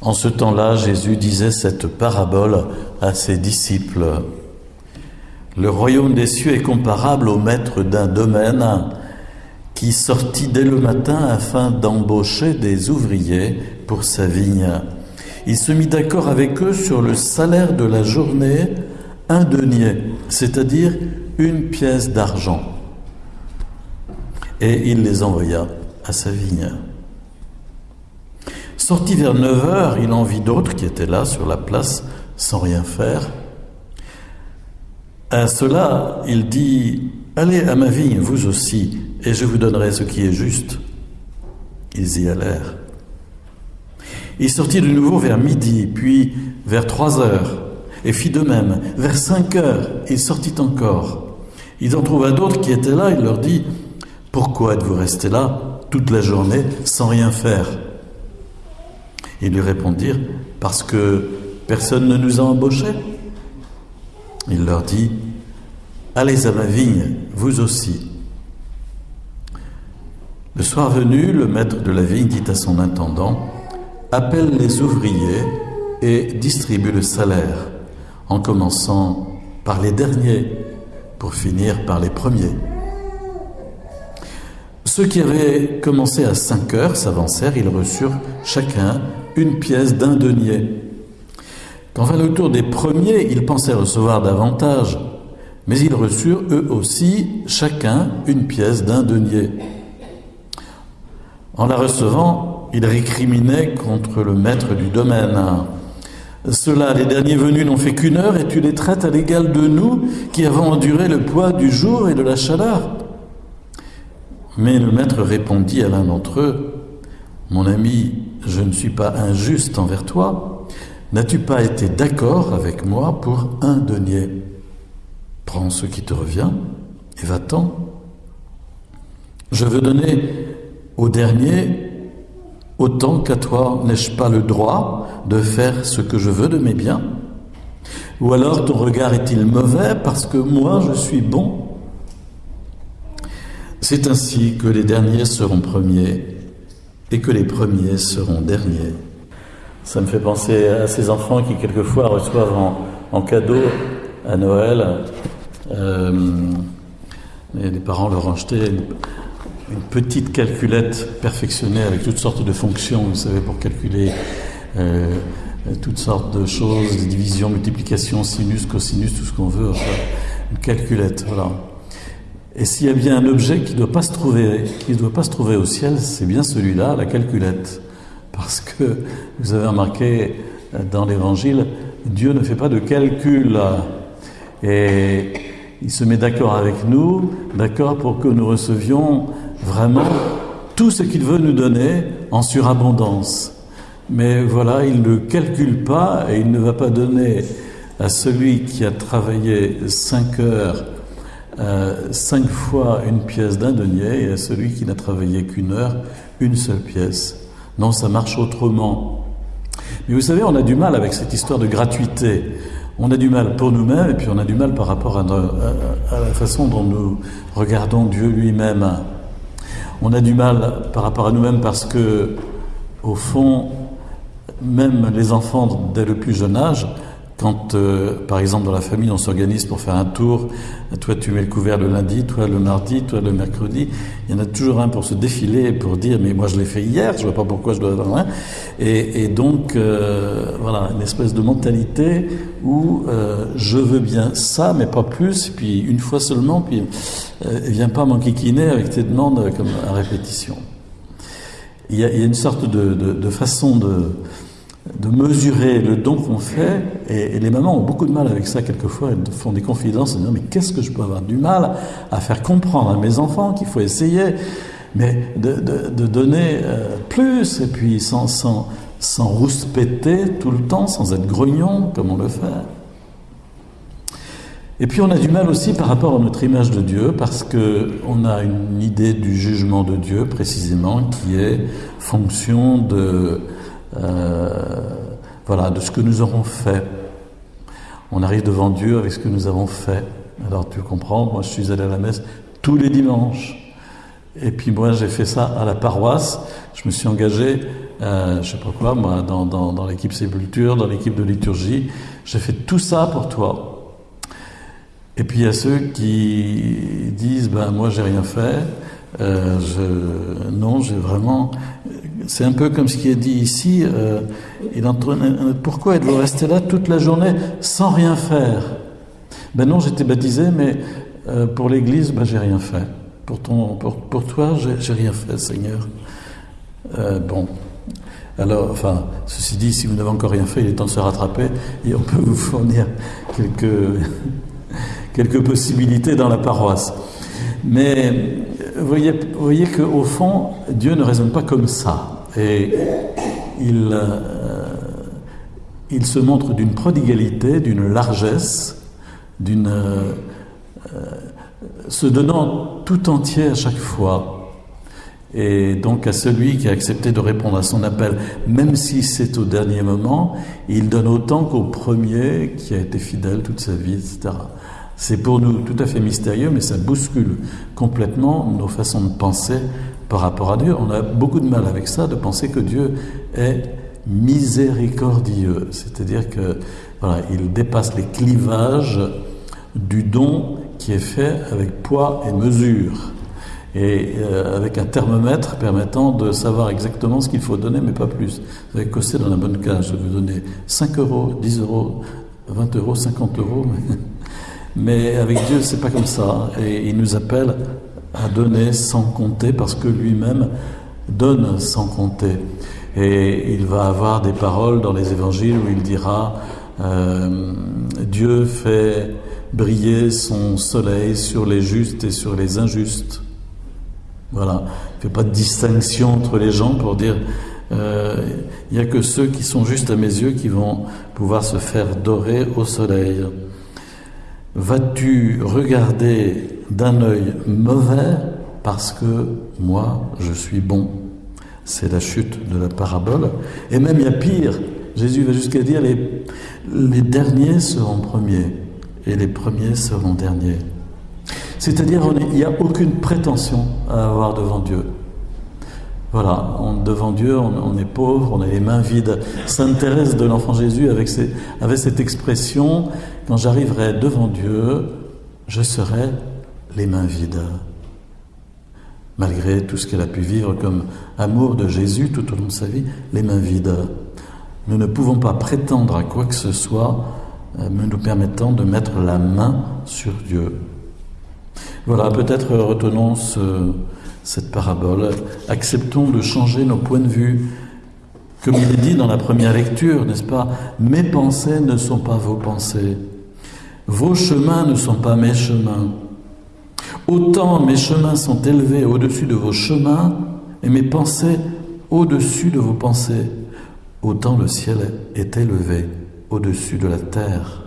En ce temps-là, Jésus disait cette parabole à ses disciples. Le royaume des cieux est comparable au maître d'un domaine qui sortit dès le matin afin d'embaucher des ouvriers pour sa vigne. Il se mit d'accord avec eux sur le salaire de la journée, un denier, c'est-à-dire une pièce d'argent. Et il les envoya à sa vigne. Sorti vers 9 heures, il en vit d'autres qui étaient là sur la place sans rien faire. À cela, il dit Allez à ma vigne, vous aussi, et je vous donnerai ce qui est juste. Ils y allèrent. Il sortit de nouveau vers midi, puis vers trois heures, et fit de même. Vers cinq heures, il sortit encore. Il en trouva d'autres qui étaient là, il leur dit Pourquoi êtes-vous restés là toute la journée sans rien faire? Ils lui répondirent, parce que personne ne nous a embauchés. Il leur dit, allez à ma vigne, vous aussi. Le soir venu, le maître de la vigne dit à son intendant, appelle les ouvriers et distribue le salaire, en commençant par les derniers pour finir par les premiers. Ceux qui avaient commencé à cinq heures s'avancèrent, ils reçurent chacun une pièce d'un denier. Quand vint le tour des premiers, ils pensaient recevoir davantage, mais ils reçurent eux aussi chacun une pièce d'un denier. En la recevant, ils récriminaient contre le maître du domaine. Ceux-là, les derniers venus, n'ont fait qu'une heure et tu les traites à l'égal de nous qui avons enduré le poids du jour et de la chaleur. Mais le maître répondit à l'un d'entre eux, Mon ami, je ne suis pas injuste envers toi, n'as-tu pas été d'accord avec moi pour un denier? Prends ce qui te revient et va-t'en. Je veux donner au dernier autant qu'à toi. N'ai-je pas le droit de faire ce que je veux de mes biens? Ou alors ton regard est-il mauvais parce que moi je suis bon? C'est ainsi que les derniers seront premiers et que les premiers seront derniers. Ça me fait penser à ces enfants qui quelquefois reçoivent en, cadeau à Noël, euh, les parents leur ont acheté une, petite calculette perfectionnée avec toutes sortes de fonctions, vous savez, pour calculer euh, toutes sortes de choses, des divisions, multiplications, sinus, cosinus, tout ce qu'on veut, une calculette, voilà. Et s'il y a bien un objet qui ne doit pas se trouver, doit pas se trouver au ciel, c'est bien celui-là, la calculette. Parce que vous avez remarqué euh, dans l'Évangile, Dieu ne fait pas de calcul. Et il se met d'accord avec nous, d'accord pour que nous recevions vraiment tout ce qu'il veut nous donner en surabondance. Mais voilà, il ne calcule pas et il ne va pas donner à celui qui a travaillé cinq heures euh, cinq fois une pièce d'un denier et à celui qui n'a travaillé qu'une heure, une seule pièce. Non, ça marche autrement. Mais vous savez, on a du mal avec cette histoire de gratuité. On a du mal pour nous-mêmes et puis on a du mal par rapport à, à la façon dont nous regardons Dieu lui-même. On a du mal par rapport à nous-mêmes parce que, au fond, même les enfants dès le plus jeune âge quand, euh, par exemple, dans la famille, on s'organise pour faire un tour, toi tu mets le couvert le lundi, toi le mardi, toi le mercredi, il y en a toujours un pour se défiler, pour dire mais moi je l'ai fait hier, je vois pas pourquoi je dois avoir un. Et, et donc, euh, voilà, une espèce de mentalité où euh, je veux bien ça, mais pas plus, puis une fois seulement, puis viens pas m'enquiquiner avec tes demandes comme à répétition. Il y a, une sorte de façon de de mesurer le don qu'on fait, et, les mamans ont beaucoup de mal avec ça quelquefois, elles font des confidences en disant mais qu'est-ce que je peux avoir du mal à faire comprendre à mes enfants qu'il faut essayer, mais de, donner euh, plus, et puis sans, sans, sans rouspéter tout le temps, sans être grognon comme on le fait. Et puis on a du mal aussi par rapport à notre image de Dieu, parce qu'on a une idée du jugement de Dieu précisément qui est fonction de voilà, de ce que nous aurons fait. On arrive devant Dieu avec ce que nous avons fait. Alors tu comprends, moi je suis allé à la messe tous les dimanches. Et puis moi j'ai fait ça à la paroisse. Je me suis engagé euh, je sais pas quoi, moi, dans, l'équipe sépulture, dans l'équipe de liturgie, j'ai fait tout ça pour toi. Et puis il y a ceux qui disent, ben moi j'ai rien fait, euh, non, j'ai vraiment. C'est un peu comme ce qui est dit ici. Euh, il pourquoi êtes-vous resté là toute la journée sans rien faire? Ben non, j'étais baptisé, mais euh, pour l'Église, ben j'ai rien fait. Pour, ton, pour, pour toi, j'ai rien fait, Seigneur. Euh, bon. Alors, enfin, ceci dit, si vous n'avez encore rien fait, il est temps de se rattraper et on peut vous fournir quelques possibilités dans la paroisse. Mais vous voyez, vous voyez qu'au fond, Dieu ne raisonne pas comme ça. Et il, euh, se montre d'une prodigalité, d'une largesse, d'une. Euh, se donnant tout entier à chaque fois. Et donc à celui qui a accepté de répondre à son appel, même si c'est au dernier moment, il donne autant qu'au premier qui a été fidèle toute sa vie, etc. C'est pour nous tout à fait mystérieux, mais ça bouscule complètement nos façons de penser par rapport à Dieu. On a beaucoup de mal avec ça, de penser que Dieu est miséricordieux, c'est-à-dire que voilà, il dépasse les clivages du don qui est fait avec poids et mesure, et euh, avec un thermomètre permettant de savoir exactement ce qu'il faut donner, mais pas plus. Vous avez cossé dans la bonne cage, je vais vous donner 5 euros, 10 euros, 20 euros, 50 euros. Mais avec Dieu, c'est pas comme ça. Et il nous appelle à donner sans compter parce que lui-même donne sans compter. Et il va avoir des paroles dans les évangiles où il dira euh, Dieu fait briller son soleil sur les justes et sur les injustes. Voilà. Il ne fait pas de distinction entre les gens pour dire euh, il n'y a que ceux qui sont justes à mes yeux qui vont pouvoir se faire dorer au soleil. Vas-tu regarder d'un œil mauvais parce que moi je suis bon? C'est la chute de la parabole. Et même il y a pire. Jésus va jusqu'à dire les, les derniers seront premiers et les premiers seront derniers. C'est-à-dire il n'y a aucune prétention à avoir devant Dieu. Voilà, devant Dieu, on, est pauvre, on a les mains vides. Sainte Thérèse de l'Enfant Jésus avec, avait cette expression quand j'arriverai devant Dieu, je serai les mains vides. Malgré tout ce qu'elle a pu vivre comme amour de Jésus tout au long de sa vie, les mains vides. Nous ne pouvons pas prétendre à quoi que ce soit euh, nous permettant de mettre la main sur Dieu. Voilà, peut-être retenons cette parabole. Acceptons de changer nos points de vue. Comme il est dit dans la première lecture, n'est-ce pas Mes pensées ne sont pas vos pensées. Vos chemins ne sont pas mes chemins. Autant mes chemins sont élevés au-dessus de vos chemins et mes pensées au-dessus de vos pensées, autant le ciel est élevé au-dessus de la terre.